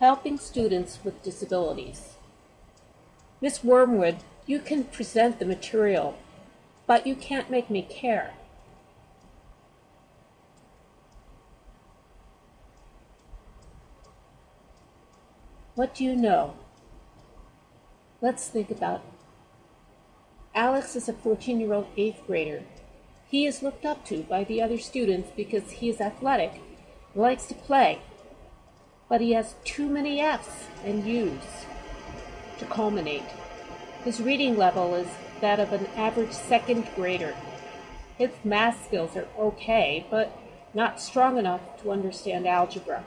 helping students with disabilities. Miss Wormwood, you can present the material, but you can't make me care. What do you know? Let's think about it. Alex is a 14 year old eighth grader. He is looked up to by the other students because he is athletic, likes to play, but he has too many F's and U's to culminate. His reading level is that of an average second grader. His math skills are okay, but not strong enough to understand algebra.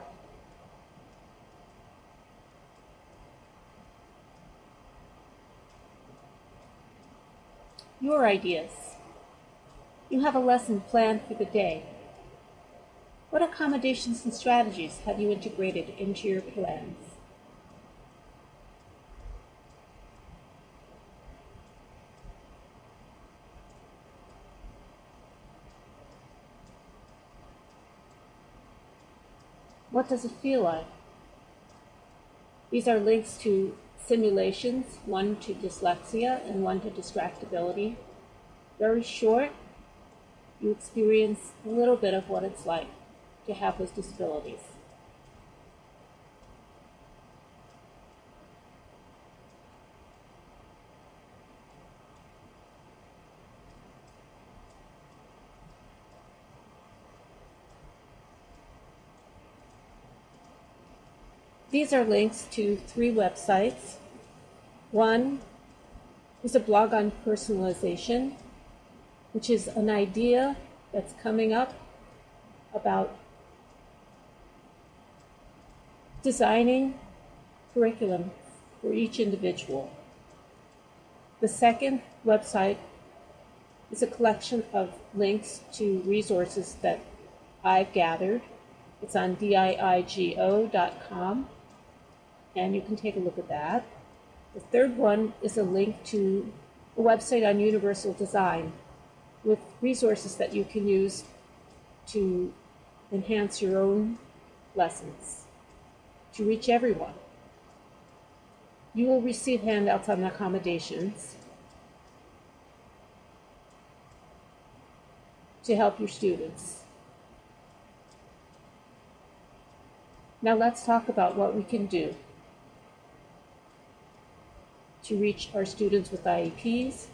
Your ideas. You have a lesson planned for the day. What accommodations and strategies have you integrated into your plans? What does it feel like? These are links to simulations, one to dyslexia and one to distractibility. Very short, you experience a little bit of what it's like to have those disabilities. These are links to three websites. One is a blog on personalization, which is an idea that's coming up about designing curriculum for each individual. The second website is a collection of links to resources that I've gathered. It's on diigo.com and you can take a look at that. The third one is a link to a website on universal design with resources that you can use to enhance your own lessons, to reach everyone. You will receive handouts on accommodations to help your students. Now let's talk about what we can do to reach our students with IEPs